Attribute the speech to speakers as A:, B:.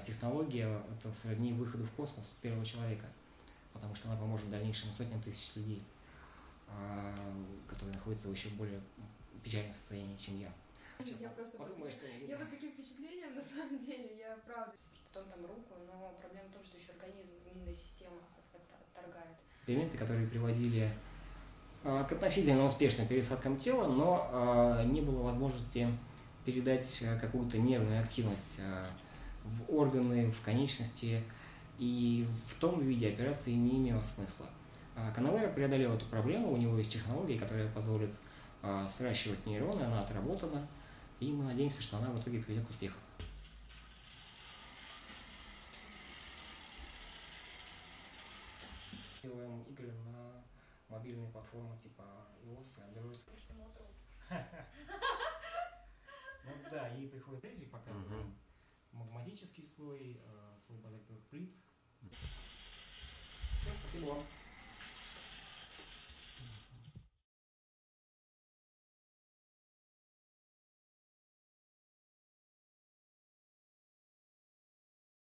A: технология – это сродни выходу в космос первого человека, потому что она поможет дальнейшим сотням тысяч людей, а, которые находятся в еще более печальном состоянии, чем я. Честно,
B: Я просто
A: подумаю,
B: под
A: что
B: таким- я под таким впечатлением, на самом деле, я правда. Потом там руку, но проблема в том, что еще организм, иммунная система от- от- отторгает.
A: эксперименты, которые приводили а, к относительно успешным пересадкам тела, но а, не было возможности передать а, какую-то нервную активность в органы, в конечности, и в том виде операции не имело смысла. А, Канавера преодолел эту проблему, у него есть технология, которая позволит а, сращивать нейроны, она отработана, и мы надеемся, что она в итоге приведет к успеху. Делаем игры на мобильные платформы типа iOS и Android. Ну да, ей приходится рези Магматический слой, э, слой базальтовых плит. Всё, Спасибо вам.